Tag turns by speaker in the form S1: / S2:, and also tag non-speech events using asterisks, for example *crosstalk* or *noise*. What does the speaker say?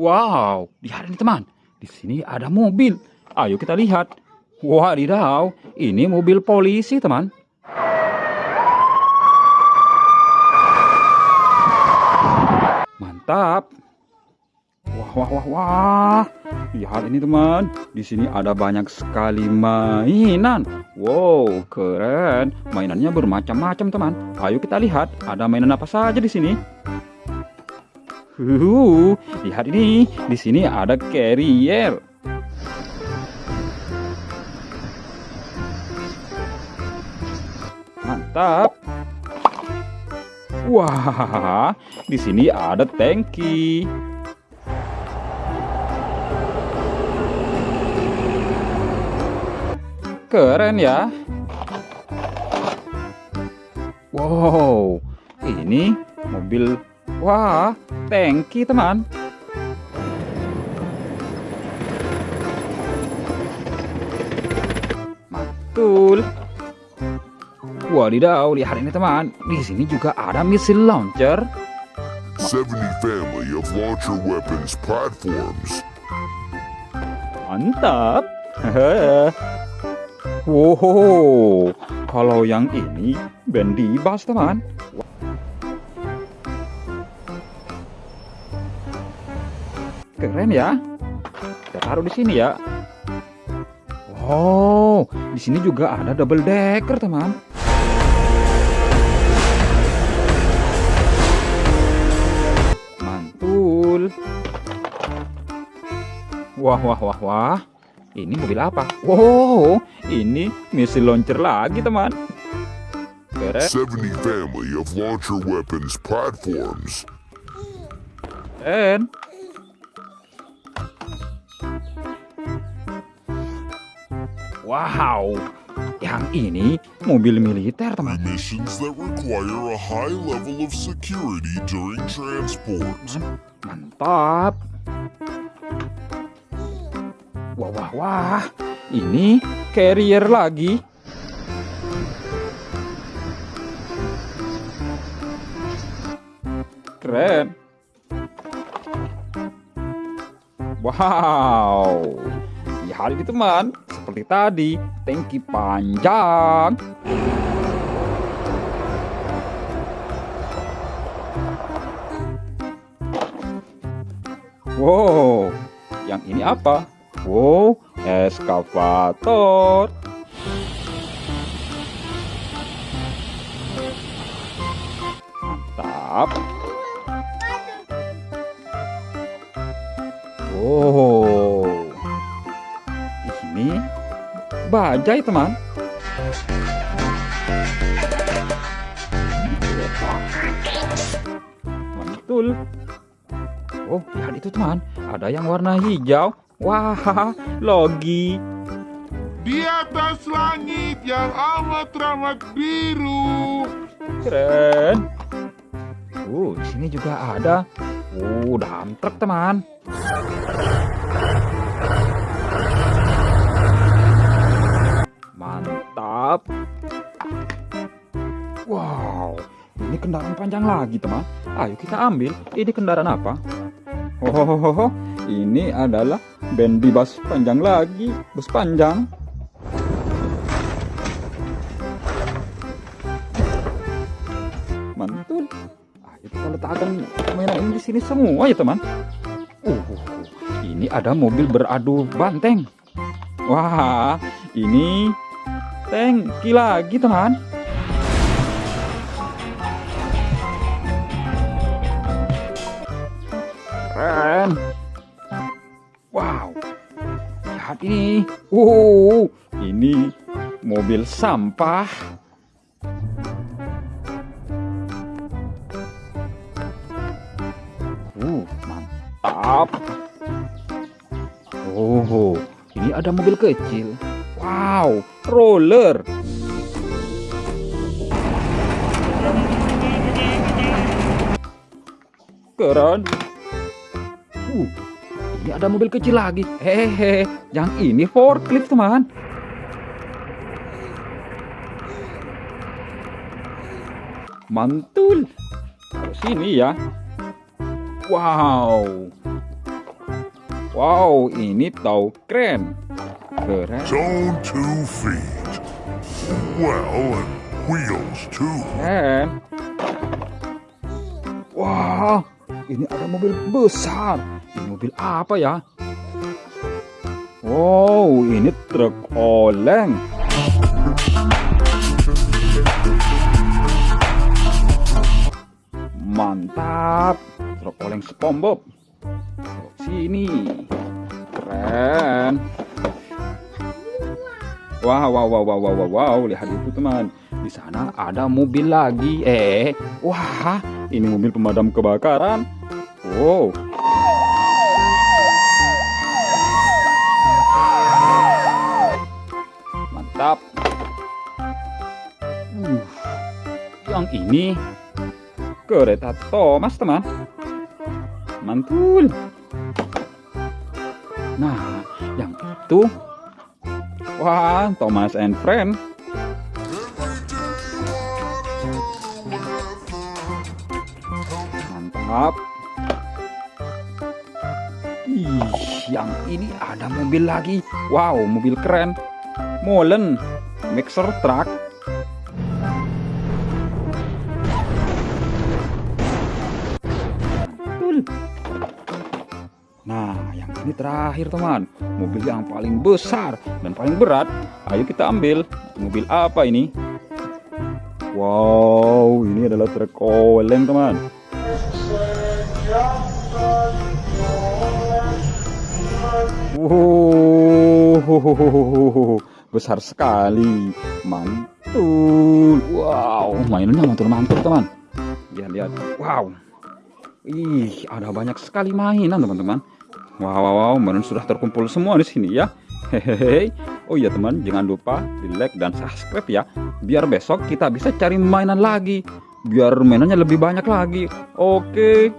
S1: Wow, lihat ini teman. Di sini ada mobil. Ayo kita lihat. Wadidaw, ini mobil polisi teman. Mantap. Wah, wah, wah, wah. Lihat ini teman. Di sini ada banyak sekali mainan. Wow, keren. Mainannya bermacam-macam teman. Ayo kita lihat. Ada mainan apa saja di sini. Huhu, lihat ini. Di sini ada carrier. Mantap. Wah, di sini ada tangki. Keren ya. Wow, ini mobil. Wah, tangki teman. Mantul. Wadidaw, lihat ini teman. Di sini juga ada missile launcher.
S2: 70 family of launcher weapons platforms.
S1: Mantap. *laughs* wow, kalau yang ini Bendy Bus teman. Keren ya. Kita taruh di sini ya. Wow, di sini juga ada double decker teman. Mantul. Wah, wah, wah, wah. Ini mobil apa? Wow, ini missile launcher lagi, teman. Keren.
S2: 70 family of launcher weapons platforms.
S1: Keren. Wow, yang ini mobil militer, teman.
S2: Missions that require a high level of security during transport.
S1: Mantap. Wah, wah, wah. Ini carrier lagi. Keren. Wow. Lihat ini teman. Seperti tadi, tangki panjang. Wow, yang ini apa? Wow, eskavator. Mantap. Wow, bajai teman. Mantul. Oh, lihat itu teman. Ada yang warna hijau. Wah, *laughs* logi.
S2: Di atas langit yang amat ramah biru.
S1: Keren. Uh, di sini juga ada. Uh, dam truk teman. Wow, ini kendaraan panjang lagi teman. Ayo kita ambil. Ini kendaraan apa? Oh, ini adalah bendi bus panjang lagi, bus panjang. Mantul. Ayo kita letakkan mainan ini di sini semua ya teman. Uh, ini ada mobil beradu banteng. Wah, ini tangki lagi teman. Ini. Uh, ini mobil sampah. Uh, mantap. Oh, ini ada mobil kecil. Wow, roller. Keren. Uh, ini ada mobil kecil lagi. Hehehe, yang ini forklift teman. Mantul. Taruh sini ya. Wow. Wow, ini tahu keren. Keren.
S2: Zone two feet. Well, and wheels too.
S1: Keren. Wah, ini ada mobil besar. Ini mobil apa ya? Wow, ini truk oleng. Mantap. Truk oleng SpongeBob. Sini. Keren. Wow, wow, wow, wow, wow, wow, wow, lihat itu teman. Di sana ada mobil lagi. Eh, wah, ini mobil pemadam kebakaran. Wow. Yang ini kereta Thomas teman. Mantul. Nah, yang itu Wah, Thomas and Friend. Mantap. Ih, yang ini ada mobil lagi. Wow, mobil keren. Molen, mixer truck. Nah, yang ini terakhir teman, mobil yang paling besar dan paling berat. Ayo kita ambil. Mobil apa ini? Wow, ini adalah truk oleng teman. Wow, besar sekali, mantul. Wow, mainannya mantul-mantul teman. Lihat, lihat. Wow, Ih, ada banyak sekali mainan teman-teman. Wow, wow, wow, mainan sudah terkumpul semua di sini ya. Hehehe. Oh iya teman, jangan lupa di like dan subscribe ya. Biar besok kita bisa cari mainan lagi. Biar mainannya lebih banyak lagi. Oke.